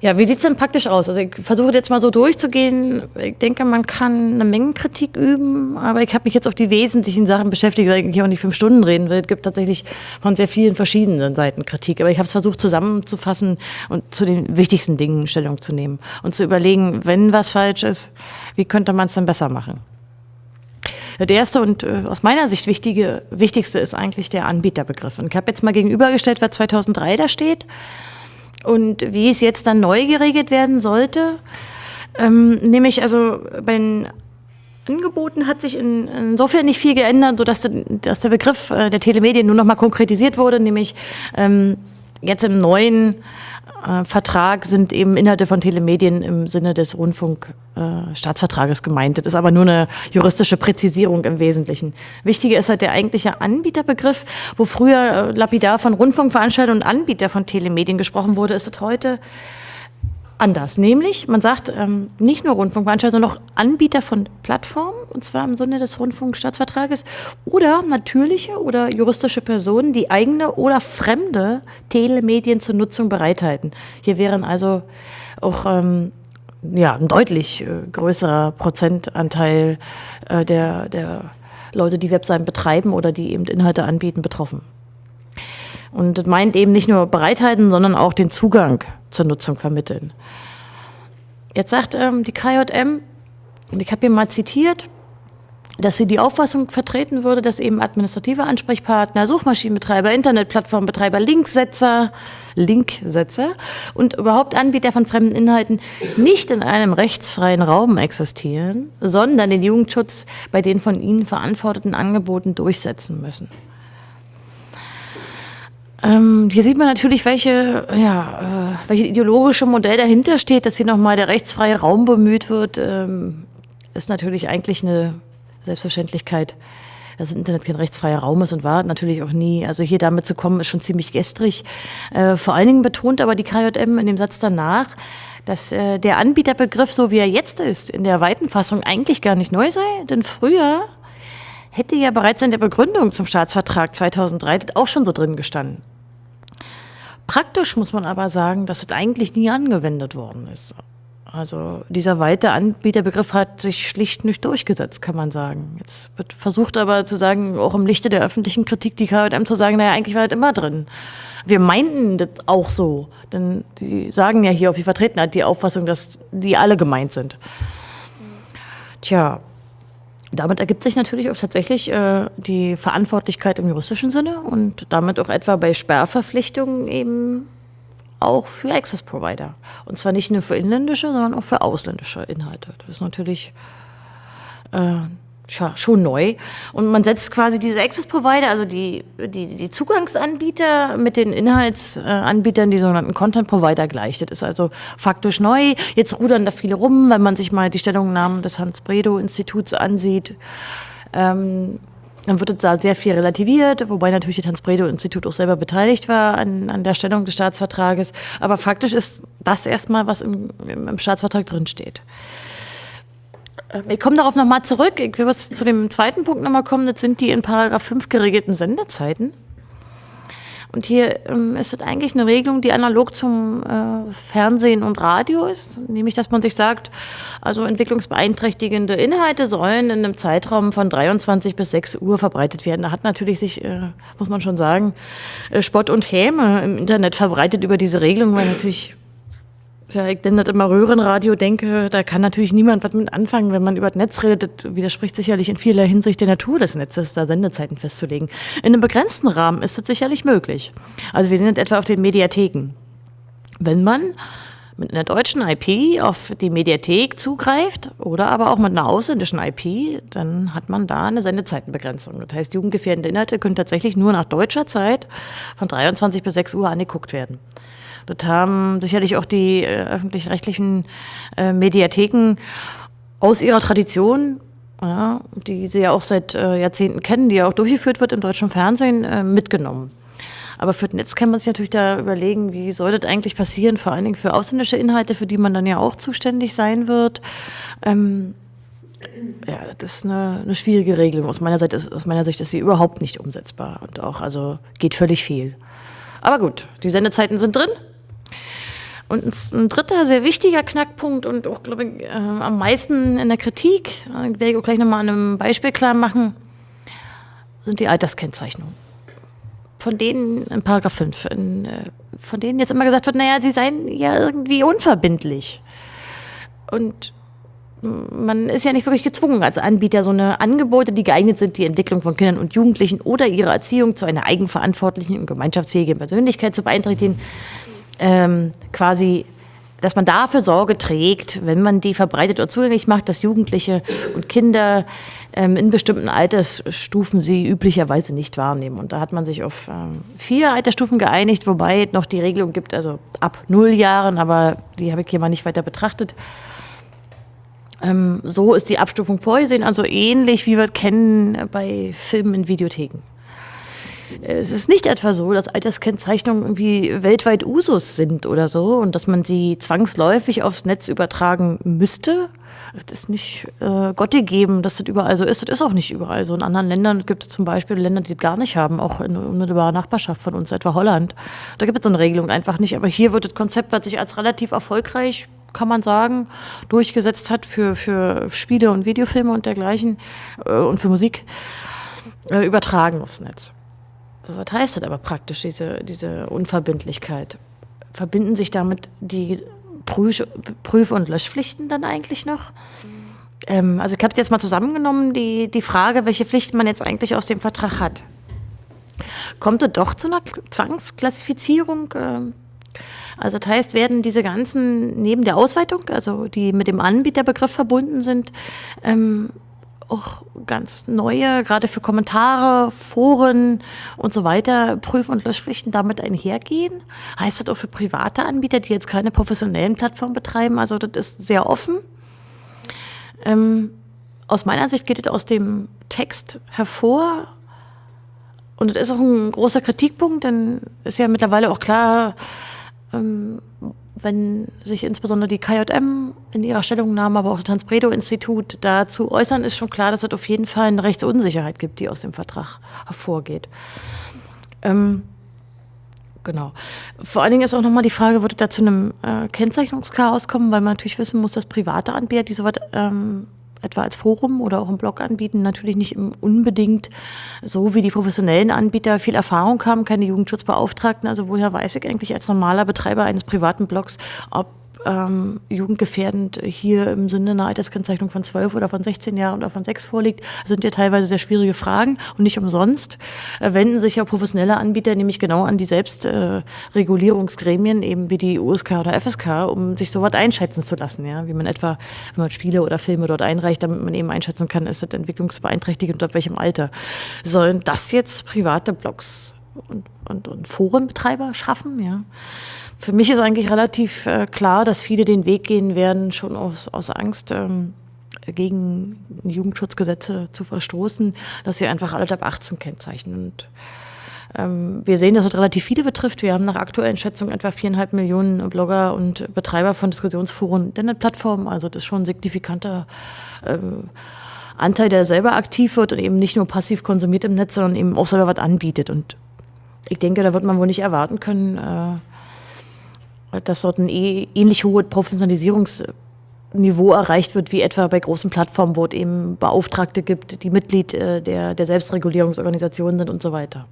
Ja, wie sieht es denn praktisch aus? Also ich versuche jetzt mal so durchzugehen. Ich denke, man kann eine Menge Kritik üben, aber ich habe mich jetzt auf die wesentlichen Sachen beschäftigt, weil ich hier auch nicht fünf Stunden reden will. Es gibt tatsächlich von sehr vielen verschiedenen Seiten Kritik, aber ich habe es versucht zusammenzufassen und zu den wichtigsten Dingen Stellung zu nehmen und zu überlegen, wenn was falsch ist, wie könnte man es dann besser machen? Der erste und äh, aus meiner Sicht wichtige, wichtigste ist eigentlich der Anbieterbegriff. Und ich habe jetzt mal gegenübergestellt, was 2003 da steht und wie es jetzt dann neu geregelt werden sollte. Ähm, nämlich also bei den Angeboten hat sich in, insofern nicht viel geändert, sodass dass der Begriff äh, der Telemedien nur noch mal konkretisiert wurde, nämlich ähm, jetzt im neuen äh, Vertrag sind eben Inhalte von Telemedien im Sinne des Rundfunkstaatsvertrages äh, gemeint. Das ist aber nur eine juristische Präzisierung im Wesentlichen. Wichtiger ist halt der eigentliche Anbieterbegriff, wo früher äh, lapidar von Rundfunkveranstaltern und Anbieter von Telemedien gesprochen wurde, ist es heute anders. Nämlich, man sagt ähm, nicht nur Rundfunkveranstalter, sondern auch Anbieter von Plattformen, und zwar im Sinne des Rundfunkstaatsvertrages, oder natürliche oder juristische Personen, die eigene oder fremde Telemedien zur Nutzung bereithalten. Hier wären also auch ähm, ja, ein deutlich äh, größerer Prozentanteil äh, der, der Leute, die Webseiten betreiben oder die eben Inhalte anbieten, betroffen. Und das meint eben nicht nur bereithalten, sondern auch den Zugang zur Nutzung vermitteln. Jetzt sagt ähm, die KJM, und ich habe hier mal zitiert, dass sie die Auffassung vertreten würde, dass eben administrative Ansprechpartner, Suchmaschinenbetreiber, Internetplattformbetreiber, Linksetzer, Linksetzer und überhaupt Anbieter von fremden Inhalten nicht in einem rechtsfreien Raum existieren, sondern den Jugendschutz bei den von ihnen verantworteten Angeboten durchsetzen müssen. Ähm, hier sieht man natürlich, welche, ja, äh, welche ideologische Modell dahinter steht, dass hier nochmal der rechtsfreie Raum bemüht wird, ähm, ist natürlich eigentlich eine Selbstverständlichkeit, dass das Internet kein rechtsfreier Raum ist und war natürlich auch nie. Also hier damit zu kommen, ist schon ziemlich gestrig. Äh, vor allen Dingen betont aber die KJM in dem Satz danach, dass äh, der Anbieterbegriff, so wie er jetzt ist, in der weiten Fassung eigentlich gar nicht neu sei, denn früher hätte ja bereits in der Begründung zum Staatsvertrag 2003 auch schon so drin gestanden. Praktisch muss man aber sagen, dass es eigentlich nie angewendet worden ist. Also dieser weite Anbieterbegriff hat sich schlicht nicht durchgesetzt, kann man sagen. Jetzt wird versucht aber zu sagen, auch im Lichte der öffentlichen Kritik, die KM zu sagen, naja, eigentlich war das immer drin. Wir meinten das auch so, denn die sagen ja hier, auf die vertreten hat die Auffassung, dass die alle gemeint sind. Tja, damit ergibt sich natürlich auch tatsächlich äh, die Verantwortlichkeit im juristischen Sinne und damit auch etwa bei Sperrverpflichtungen eben auch für Access Provider. Und zwar nicht nur für inländische, sondern auch für ausländische Inhalte. Das ist natürlich äh, schon neu. Und man setzt quasi diese Access Provider, also die, die, die Zugangsanbieter mit den Inhaltsanbietern, die sogenannten Content Provider gleich. Das ist also faktisch neu. Jetzt rudern da viele rum, wenn man sich mal die Stellungnahmen des Hans-Bredow-Instituts ansieht. Ähm, dann wird da sehr viel relativiert, wobei natürlich das Hans-Bredow-Institut auch selber beteiligt war an, an der Stellung des Staatsvertrages. Aber faktisch ist das erstmal, was im, im Staatsvertrag drinsteht. Ähm, ich komme darauf nochmal zurück. Ich will zu dem zweiten Punkt nochmal kommen. Das sind die in Paragraph 5 geregelten Sendezeiten. Und hier ähm, ist es eigentlich eine Regelung, die analog zum äh, Fernsehen und Radio ist, nämlich dass man sich sagt, also entwicklungsbeeinträchtigende Inhalte sollen in einem Zeitraum von 23 bis 6 Uhr verbreitet werden. Da hat natürlich sich, äh, muss man schon sagen, äh, Spott und Häme im Internet verbreitet über diese Regelung, weil natürlich ja, ich nenne immer Röhrenradio, denke, da kann natürlich niemand was mit anfangen, wenn man über das Netz redet. Das widerspricht sicherlich in vieler Hinsicht der Natur des Netzes, da Sendezeiten festzulegen. In einem begrenzten Rahmen ist das sicherlich möglich. Also wir sind etwa auf den Mediatheken. Wenn man mit einer deutschen IP auf die Mediathek zugreift oder aber auch mit einer ausländischen IP, dann hat man da eine Sendezeitenbegrenzung. Das heißt, jugendgefährdende Inhalte können tatsächlich nur nach deutscher Zeit von 23 bis 6 Uhr angeguckt werden. Das haben sicherlich auch die äh, öffentlich-rechtlichen äh, Mediatheken aus ihrer Tradition, ja, die sie ja auch seit äh, Jahrzehnten kennen, die ja auch durchgeführt wird im deutschen Fernsehen, äh, mitgenommen. Aber für Netz kann man sich natürlich da überlegen, wie soll das eigentlich passieren, vor allen Dingen für ausländische Inhalte, für die man dann ja auch zuständig sein wird. Ähm, ja, das ist eine, eine schwierige Regelung. Aus meiner, Seite aus meiner Sicht ist sie überhaupt nicht umsetzbar und auch, also geht völlig viel. Aber gut, die Sendezeiten sind drin. Und ein dritter sehr wichtiger Knackpunkt und auch, glaube ich, äh, am meisten in der Kritik, äh, werde ich auch gleich nochmal an einem Beispiel klar machen, sind die Alterskennzeichnungen. Von denen in Paragraph 5, in, äh, von denen jetzt immer gesagt wird, naja, sie seien ja irgendwie unverbindlich. Und man ist ja nicht wirklich gezwungen, als Anbieter so eine Angebote, die geeignet sind, die Entwicklung von Kindern und Jugendlichen oder ihre Erziehung zu einer eigenverantwortlichen und gemeinschaftsfähigen Persönlichkeit zu beeinträchtigen, ähm, quasi, dass man dafür Sorge trägt, wenn man die verbreitet oder zugänglich macht, dass Jugendliche und Kinder ähm, in bestimmten Altersstufen sie üblicherweise nicht wahrnehmen. Und da hat man sich auf ähm, vier Altersstufen geeinigt, wobei es noch die Regelung gibt, also ab null Jahren, aber die habe ich hier mal nicht weiter betrachtet. Ähm, so ist die Abstufung vorgesehen, also ähnlich wie wir kennen bei Filmen in Videotheken. Es ist nicht etwa so, dass Alterskennzeichnungen irgendwie weltweit Usus sind oder so und dass man sie zwangsläufig aufs Netz übertragen müsste. Das ist nicht äh, Gott gegeben, dass das überall so ist. Das ist auch nicht überall so. In anderen Ländern gibt es zum Beispiel Länder, die das gar nicht haben, auch in unmittelbarer Nachbarschaft von uns, etwa Holland. Da gibt es so eine Regelung einfach nicht. Aber hier wird das Konzept, was sich als relativ erfolgreich kann man sagen, durchgesetzt hat für, für Spiele und Videofilme und dergleichen äh, und für Musik, äh, übertragen aufs Netz. Was heißt das aber praktisch, diese, diese Unverbindlichkeit? Verbinden sich damit die Prüf-, und Löschpflichten dann eigentlich noch? Ähm, also ich habe jetzt mal zusammengenommen, die, die Frage, welche Pflichten man jetzt eigentlich aus dem Vertrag hat. Kommt es doch zu einer Zwangsklassifizierung? Äh, also das heißt, werden diese ganzen, neben der Ausweitung, also die mit dem Anbieterbegriff verbunden sind, ähm, auch ganz neue, gerade für Kommentare, Foren und so weiter, Prüf- und Löschpflichten damit einhergehen. Heißt das auch für private Anbieter, die jetzt keine professionellen Plattformen betreiben? Also das ist sehr offen. Ähm, aus meiner Sicht geht es aus dem Text hervor. Und das ist auch ein großer Kritikpunkt, denn ist ja mittlerweile auch klar, ähm, wenn sich insbesondere die KJM in ihrer Stellungnahme, aber auch das Hans-Bredow-Institut dazu äußern, ist schon klar, dass es auf jeden Fall eine Rechtsunsicherheit gibt, die aus dem Vertrag hervorgeht. Ähm, genau. Vor allen Dingen ist auch nochmal die Frage, wird es da zu einem äh, Kennzeichnungschaos kommen, weil man natürlich wissen muss, dass private Anbieter, die sowas ähm, etwa als Forum oder auch im Blog anbieten, natürlich nicht unbedingt so wie die professionellen Anbieter viel Erfahrung haben, keine Jugendschutzbeauftragten. Also woher weiß ich eigentlich als normaler Betreiber eines privaten Blogs, ob ähm, jugendgefährdend hier im Sinne einer Alterskennzeichnung von 12 oder von 16 Jahren oder von 6 vorliegt, sind ja teilweise sehr schwierige Fragen und nicht umsonst äh, wenden sich ja professionelle Anbieter nämlich genau an die Selbstregulierungsgremien, äh, eben wie die USK oder FSK, um sich sowas einschätzen zu lassen, ja, wie man etwa, wenn man Spiele oder Filme dort einreicht, damit man eben einschätzen kann, ist das entwicklungsbeeinträchtigend und ab welchem Alter. Sollen das jetzt private Blogs und, und, und Forenbetreiber schaffen, ja? Für mich ist eigentlich relativ äh, klar, dass viele den Weg gehen werden, schon aus, aus Angst ähm, gegen Jugendschutzgesetze zu verstoßen, dass sie einfach alle ab 18 kennzeichnen. Und ähm, wir sehen, dass es relativ viele betrifft. Wir haben nach aktuellen Schätzungen etwa viereinhalb Millionen Blogger und Betreiber von Diskussionsforen und Internetplattformen. Also das ist schon ein signifikanter ähm, Anteil, der selber aktiv wird und eben nicht nur passiv konsumiert im Netz, sondern eben auch selber was anbietet. Und ich denke, da wird man wohl nicht erwarten können, äh, dass dort ein eh, ähnlich hohes Professionalisierungsniveau erreicht wird, wie etwa bei großen Plattformen, wo es eben Beauftragte gibt, die Mitglied äh, der, der Selbstregulierungsorganisationen sind und so weiter.